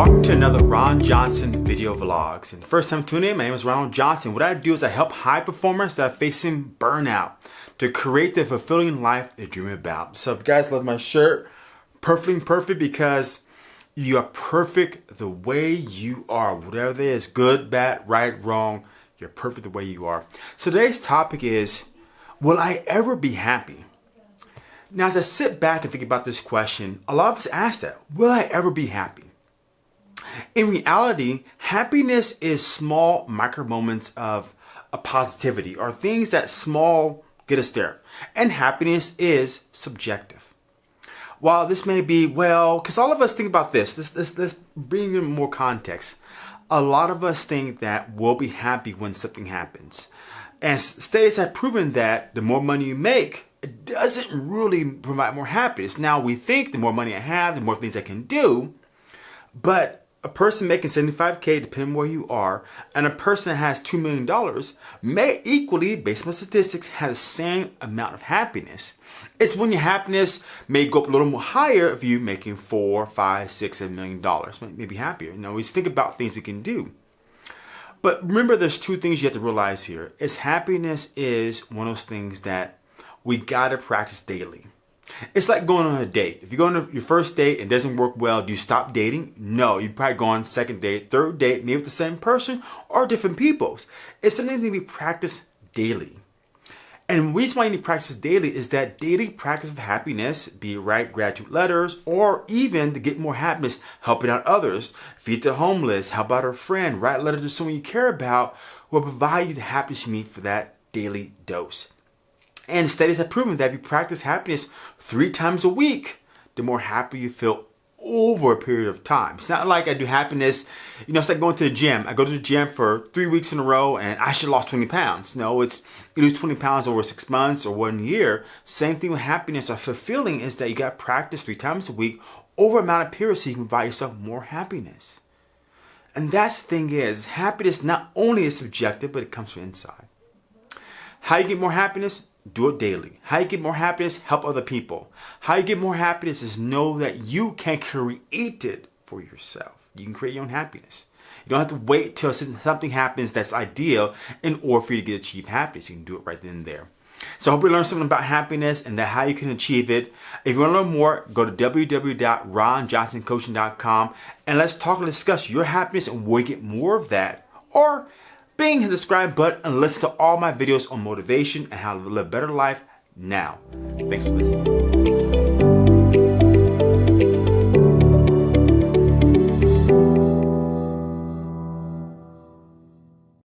to another Ron Johnson video vlogs. And first time tuning in, my name is Ronald Johnson. What I do is I help high performers that are facing burnout to create the fulfilling life they dream about. So if you guys love my shirt, perfect perfect because you are perfect the way you are. Whatever it is, good, bad, right, wrong, you're perfect the way you are. So today's topic is, will I ever be happy? Now, as I sit back and think about this question, a lot of us ask that, will I ever be happy? In reality, happiness is small micro moments of a positivity or things that small get us there. And happiness is subjective. While this may be, well, because all of us think about this, this, this, this bring in more context. A lot of us think that we'll be happy when something happens. And studies have proven that the more money you make, it doesn't really provide more happiness. Now we think the more money I have, the more things I can do, but a person making 75K, depending where you are, and a person that has $2 million may equally, based on statistics, have the same amount of happiness. It's when your happiness may go up a little more higher if you're making four, five, six, seven million dollars. Maybe happier. You know, we think about things we can do. But remember, there's two things you have to realize here. Is happiness is one of those things that we gotta practice daily. It's like going on a date. If you go on your first date and it doesn't work well, do you stop dating? No, you probably go on second date, third date, maybe with the same person or different peoples. It's something that we practice daily. And the reason why you need to practice daily is that daily practice of happiness, be it write gratitude letters, or even to get more happiness, helping out others, feed the homeless, help out a friend, write a letter to someone you care about, will provide you the happiness you need for that daily dose. And studies have proven that if you practice happiness three times a week, the more happy you feel over a period of time. It's not like I do happiness, you know, it's like going to the gym. I go to the gym for three weeks in a row and I should have lost 20 pounds. No, it's you lose 20 pounds over six months or one year. Same thing with happiness or fulfilling is that you got practice three times a week over a amount of periods so you can provide yourself more happiness. And that's the thing is, happiness not only is subjective, but it comes from inside. How you get more happiness? do it daily. How you get more happiness? Help other people. How you get more happiness is know that you can create it for yourself. You can create your own happiness. You don't have to wait till something happens that's ideal in order for you to get achieve happiness. You can do it right then and there. So I hope you learned something about happiness and that how you can achieve it. If you want to learn more, go to www.ronjohnsoncoaching.com and let's talk and discuss your happiness and where you get more of that. Or Bing the subscribe button and listen to all my videos on motivation and how to live a better life now. Thanks for listening.